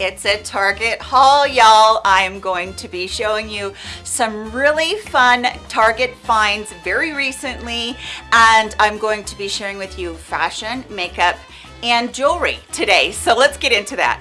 It's a Target haul, y'all. I'm going to be showing you some really fun Target finds very recently, and I'm going to be sharing with you fashion, makeup, and jewelry today. So let's get into that.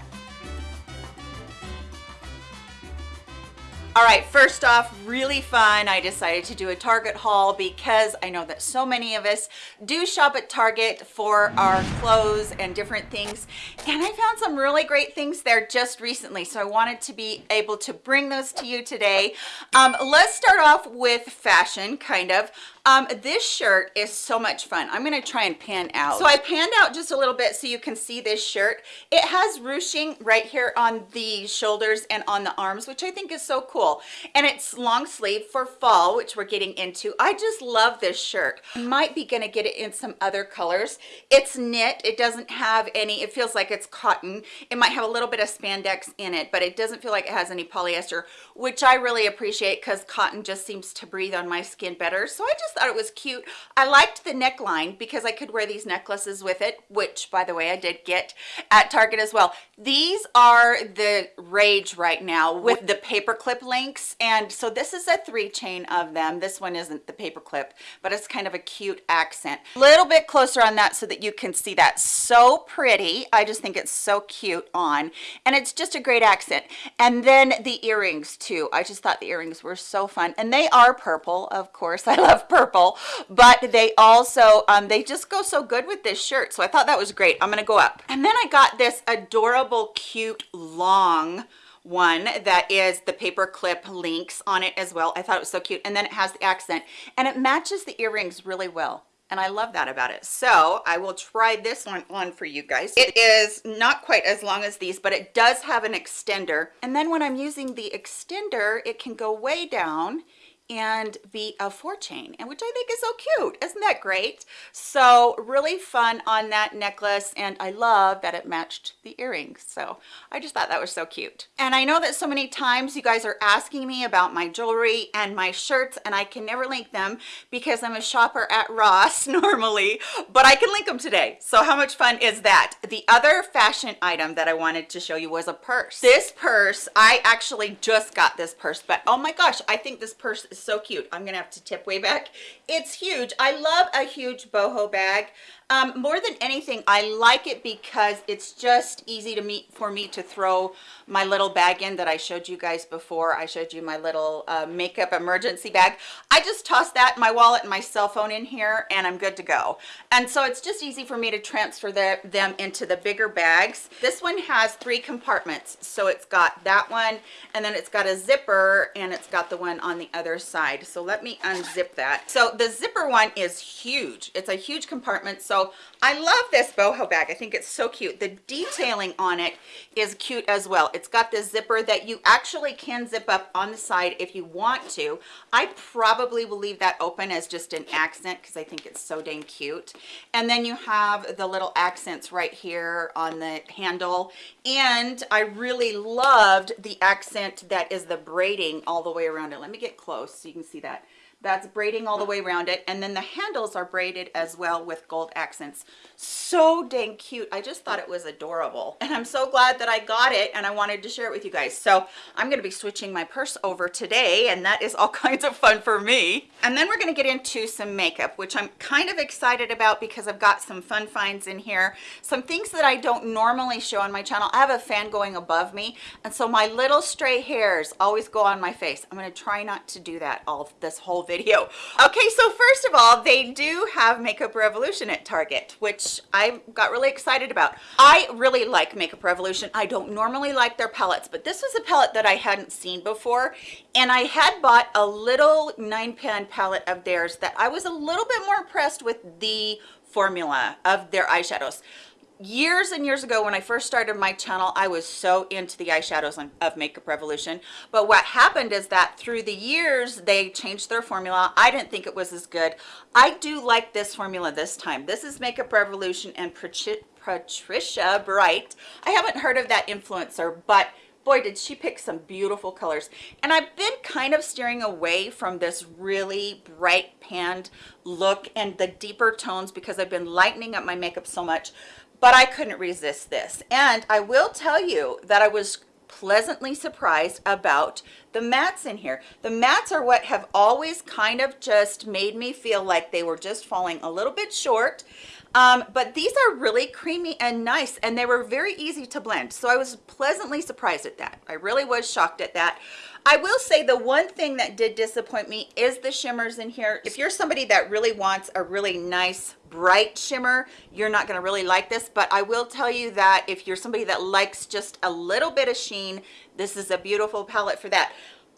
All right, first off, really fun. I decided to do a Target haul because I know that so many of us do shop at Target for our clothes and different things. And I found some really great things there just recently. So I wanted to be able to bring those to you today. Um, let's start off with fashion, kind of. Um, this shirt is so much fun. I'm gonna try and pan out. So I panned out just a little bit so you can see this shirt. It has ruching right here on the shoulders and on the arms, which I think is so cool. And it's long sleeve for fall, which we're getting into. I just love this shirt. Might be gonna get it in some other colors. It's knit, it doesn't have any, it feels like it's cotton. It might have a little bit of spandex in it, but it doesn't feel like it has any polyester, which I really appreciate because cotton just seems to breathe on my skin better. So I just thought it was cute. I liked the neckline because I could wear these necklaces with it, which by the way, I did get at Target as well. These are the rage right now with the paperclip links. And so this is a three chain of them. This one isn't the paperclip, but it's kind of a cute accent. A little bit closer on that so that you can see that. So pretty. I just think it's so cute on. And it's just a great accent. And then the earrings too. I just thought the earrings were so fun. And they are purple, of course. I love purple but they also um, they just go so good with this shirt so i thought that was great i'm gonna go up and then i got this adorable cute long one that is the paper clip links on it as well i thought it was so cute and then it has the accent and it matches the earrings really well and I love that about it. So I will try this one on for you guys. It is not quite as long as these, but it does have an extender. And then when I'm using the extender, it can go way down and be a four chain and which i think is so cute. Isn't that great? So really fun on that necklace and i love that it matched the earrings. So i just thought that was so cute. And i know that so many times you guys are asking me about my jewelry and my shirts and i can never link them because i'm a shopper at ross normally but i can link them today. So how much fun is that? The other fashion item that i wanted to show you was a purse. This purse i actually just got this purse but oh my gosh i think this purse is so cute. I'm gonna have to tip way back. It's huge. I love a huge boho bag. Um, more than anything, I like it because it's just easy to meet for me to throw my little bag in that I showed you guys before. I showed you my little uh, makeup emergency bag. I just toss that, my wallet and my cell phone in here and I'm good to go. And so it's just easy for me to transfer the, them into the bigger bags. This one has three compartments. So it's got that one and then it's got a zipper and it's got the one on the other side. So let me unzip that. So the zipper one is huge. It's a huge compartment. So I love this boho bag. I think it's so cute. The detailing on it is cute as well. It's got this zipper that you actually can zip up on the side if you want to. I probably will leave that open as just an accent because I think it's so dang cute. And then you have the little accents right here on the handle. And I really loved the accent that is the braiding all the way around it. Let me get close so you can see that that's braiding all the way around it and then the handles are braided as well with gold accents. So dang cute. I just thought it was adorable and i'm so glad that i got it and i wanted to share it with you guys. So i'm going to be switching my purse over today and that is all kinds of fun for me. And then we're going to get into some makeup which i'm kind of excited about because i've got some fun finds in here. Some things that i don't normally show on my channel. I have a fan going above me and so my little stray hairs always go on my face. I'm going to try not to do that all this whole video video. Okay, so first of all, they do have Makeup Revolution at Target, which I got really excited about. I really like Makeup Revolution. I don't normally like their palettes, but this was a palette that I hadn't seen before, and I had bought a little nine pan palette of theirs that I was a little bit more impressed with the formula of their eyeshadows years and years ago when I first started my channel, I was so into the eyeshadows of Makeup Revolution. But what happened is that through the years, they changed their formula. I didn't think it was as good. I do like this formula this time. This is Makeup Revolution and Patricia Bright. I haven't heard of that influencer, but boy did she pick some beautiful colors and i've been kind of steering away from this really bright panned look and the deeper tones because i've been lightening up my makeup so much but I couldn't resist this. And I will tell you that I was pleasantly surprised about the mats in here. The mats are what have always kind of just made me feel like they were just falling a little bit short. Um, but these are really creamy and nice and they were very easy to blend. So I was pleasantly surprised at that. I really was shocked at that. I will say the one thing that did disappoint me is the shimmers in here. If you're somebody that really wants a really nice bright shimmer, you're not gonna really like this, but I will tell you that if you're somebody that likes just a little bit of sheen, this is a beautiful palette for that.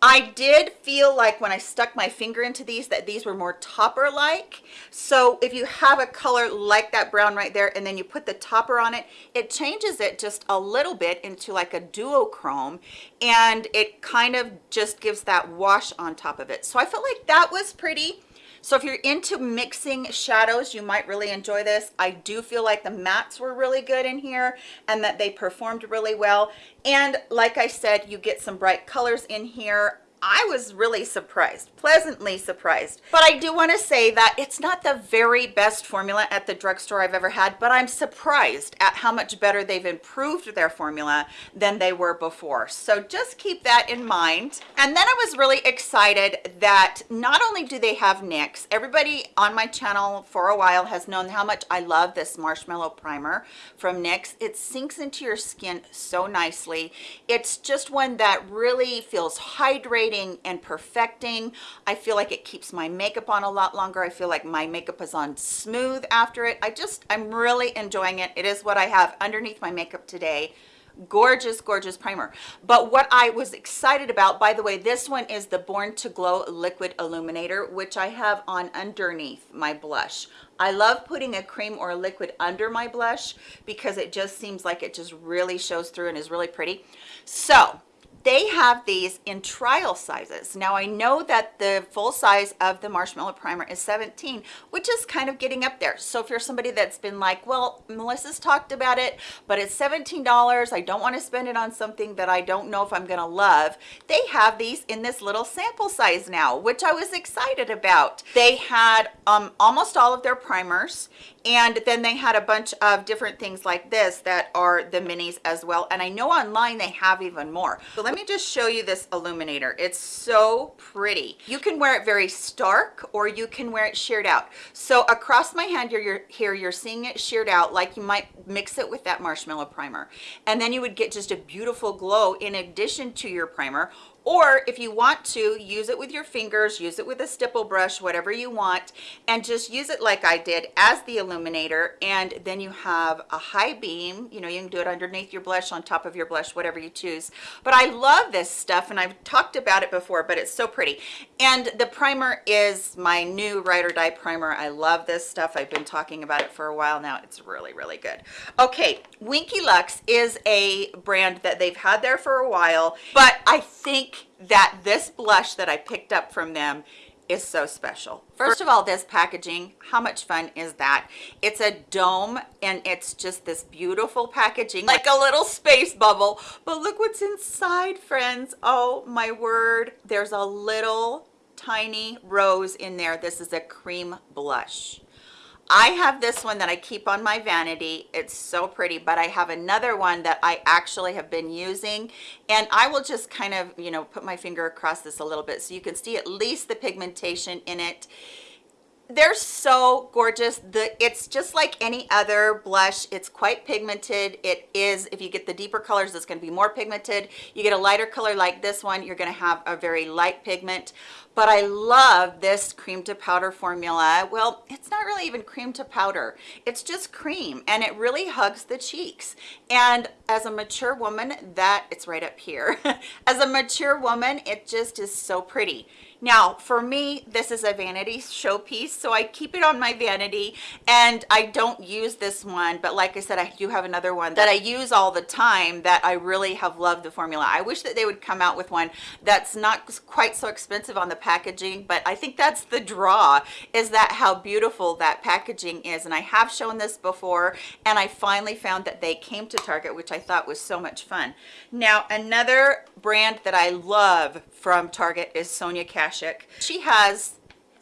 I did feel like when I stuck my finger into these that these were more topper like so if you have a color like that brown right there and then you put the topper on it it changes it just a little bit into like a duochrome and it kind of just gives that wash on top of it. So I felt like that was pretty so if you're into mixing shadows, you might really enjoy this. I do feel like the mattes were really good in here and that they performed really well. And like I said, you get some bright colors in here. I was really surprised, pleasantly surprised. But I do want to say that it's not the very best formula at the drugstore I've ever had, but I'm surprised at how much better they've improved their formula than they were before. So just keep that in mind. And then I was really excited that not only do they have NYX, everybody on my channel for a while has known how much I love this marshmallow primer from NYX. It sinks into your skin so nicely. It's just one that really feels hydrating and perfecting. I feel like it keeps my makeup on a lot longer. I feel like my makeup is on smooth after it. I just, I'm really enjoying it. It is what I have underneath my makeup today gorgeous gorgeous primer but what i was excited about by the way this one is the born to glow liquid illuminator which i have on underneath my blush i love putting a cream or a liquid under my blush because it just seems like it just really shows through and is really pretty so they have these in trial sizes. Now i know that the full size of the marshmallow primer is 17 which is kind of getting up there. So if you're somebody that's been like well melissa's talked about it but it's 17 dollars i don't want to spend it on something that i don't know if i'm gonna love they have these in this little sample size now which i was excited about. They had um, almost all of their primers and then they had a bunch of different things like this that are the minis as well and i know online they have even more. So let me just show you this illuminator. It's so pretty. You can wear it very stark or you can wear it sheared out. So across my hand you're, you're here you're seeing it sheared out like you might mix it with that marshmallow primer. And then you would get just a beautiful glow in addition to your primer or if you want to use it with your fingers use it with a stipple brush whatever you want and just use it like i did as the illuminator and then you have a high beam. You know you can do it underneath your blush on top of your blush whatever you choose. But i love this stuff and i've talked about it before but it's so pretty. And the primer is my new ride or die primer. I love this stuff. I've been talking about it for a while now. It's really really good. Okay winky lux is a brand that they've had there for a while but i think that this blush that I picked up from them is so special. First of all, this packaging, how much fun is that? It's a dome and it's just this beautiful packaging, like a little space bubble. But look what's inside, friends. Oh my word. There's a little tiny rose in there. This is a cream blush. I have this one that I keep on my vanity. It's so pretty, but I have another one that I actually have been using. And I will just kind of, you know, put my finger across this a little bit so you can see at least the pigmentation in it. They're so gorgeous. The it's just like any other blush. It's quite pigmented. It is if you get the deeper colors it's going to be more pigmented. You get a lighter color like this one you're going to have a very light pigment but I love this cream to powder formula. Well, it's not really even cream to powder. It's just cream and it really hugs the cheeks. And as a mature woman, that it's right up here. as a mature woman, it just is so pretty. Now, for me, this is a vanity showpiece, so I keep it on my vanity and I don't use this one, but like I said, I do have another one that I use all the time that I really have loved the formula. I wish that they would come out with one that's not quite so expensive on the packaging, but I think that's the draw, is that how beautiful that packaging is. And I have shown this before, and I finally found that they came to Target, which I thought was so much fun. Now, another brand that I love from Target is Sonia Kashuk. She has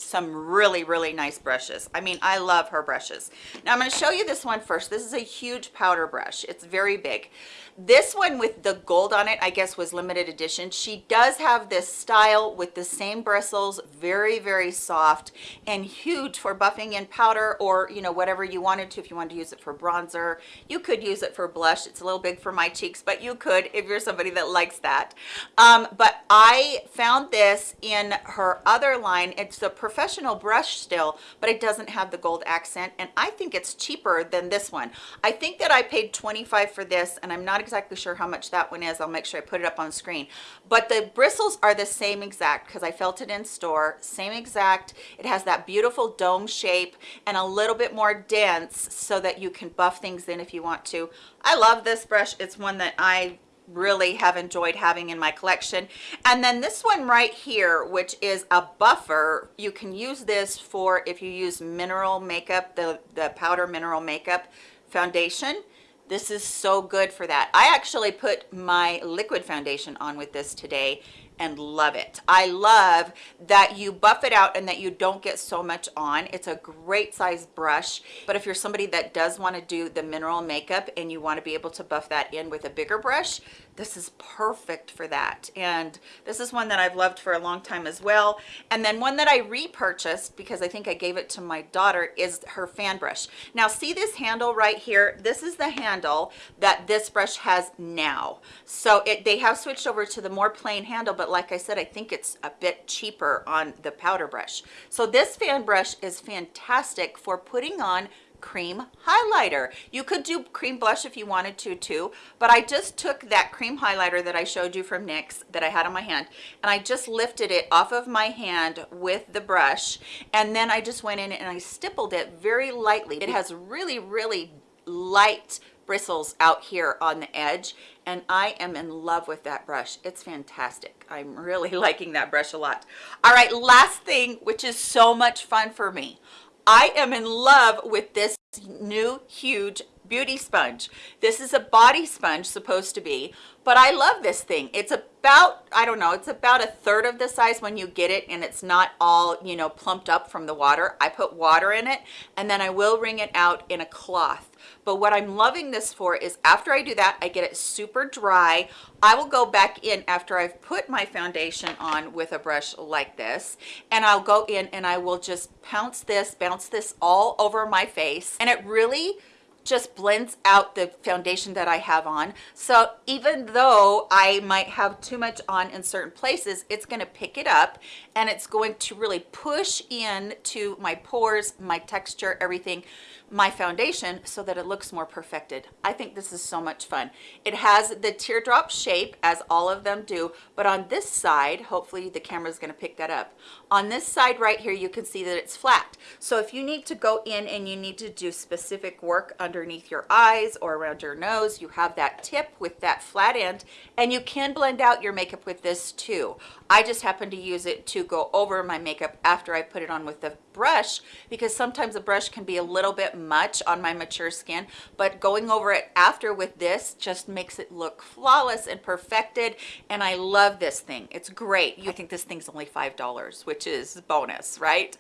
some really really nice brushes. I mean i love her brushes. Now i'm going to show you this one first. This is a huge powder brush. It's very big. This one with the gold on it i guess was limited edition. She does have this style with the same bristles very very soft and huge for buffing in powder or you know whatever you wanted to. If you wanted to use it for bronzer you could use it for blush. It's a little big for my cheeks but you could if you're somebody that likes that. Um, but i found this in her other line. It's a professional brush still but it doesn't have the gold accent and i think it's cheaper than this one. I think that i paid 25 for this and i'm not exactly sure how much that one is. I'll make sure i put it up on screen. But the bristles are the same exact because i felt it in store same exact. It has that beautiful dome shape and a little bit more dense so that you can buff things in if you want to. I love this brush. It's one that i really have enjoyed having in my collection. And then this one right here which is a buffer you can use this for if you use mineral makeup the the powder mineral makeup foundation. This is so good for that. I actually put my liquid foundation on with this today and love it. I love that you buff it out and that you don't get so much on. It's a great size brush, but if you're somebody that does want to do the mineral makeup and you want to be able to buff that in with a bigger brush, this is perfect for that. And this is one that I've loved for a long time as well. And then one that I repurchased because I think I gave it to my daughter is her fan brush. Now see this handle right here? This is the handle that this brush has now. So it, they have switched over to the more plain handle, but like I said, I think it's a bit cheaper on the powder brush. So this fan brush is fantastic for putting on cream highlighter. You could do cream blush if you wanted to too, but I just took that cream highlighter that I showed you from NYX that I had on my hand and I just lifted it off of my hand with the brush and then I just went in and I stippled it very lightly. It has really, really light bristles out here on the edge and I am in love with that brush. It's fantastic. I'm really liking that brush a lot. All right, last thing, which is so much fun for me. I am in love with this new huge beauty sponge. This is a body sponge supposed to be, but I love this thing. It's about, I don't know, it's about a third of the size when you get it and it's not all, you know, plumped up from the water. I put water in it and then I will wring it out in a cloth. But what I'm loving this for is after I do that, I get it super dry. I will go back in after I've put my foundation on with a brush like this and I'll go in and I will just pounce this, bounce this all over my face and it really just blends out the foundation that I have on. So even though I might have too much on in certain places, it's gonna pick it up and it's going to really push in to my pores, my texture, everything my foundation so that it looks more perfected. I think this is so much fun. It has the teardrop shape as all of them do, but on this side, hopefully the camera is gonna pick that up. On this side right here, you can see that it's flat. So if you need to go in and you need to do specific work underneath your eyes or around your nose, you have that tip with that flat end and you can blend out your makeup with this too. I just happen to use it to go over my makeup after I put it on with the brush because sometimes the brush can be a little bit much on my mature skin but going over it after with this just makes it look flawless and perfected and I love this thing. It's great. I think this thing's only five dollars which is bonus right?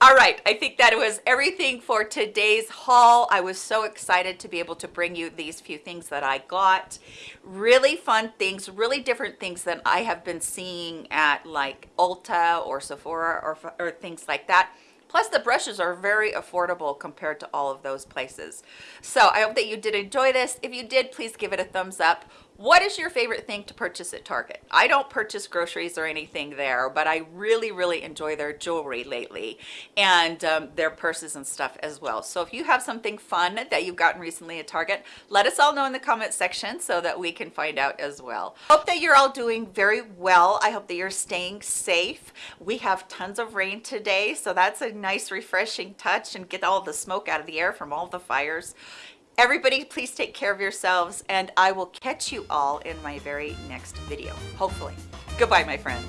All right I think that was everything for today's haul. I was so excited to be able to bring you these few things that I got. Really fun things really different things than I have been seeing at like Ulta or Sephora or, or things like that Plus the brushes are very affordable compared to all of those places. So I hope that you did enjoy this. If you did, please give it a thumbs up what is your favorite thing to purchase at Target? I don't purchase groceries or anything there, but I really, really enjoy their jewelry lately and um, their purses and stuff as well. So if you have something fun that you've gotten recently at Target, let us all know in the comment section so that we can find out as well. Hope that you're all doing very well. I hope that you're staying safe. We have tons of rain today, so that's a nice refreshing touch and get all the smoke out of the air from all the fires everybody please take care of yourselves and i will catch you all in my very next video hopefully. Goodbye my friends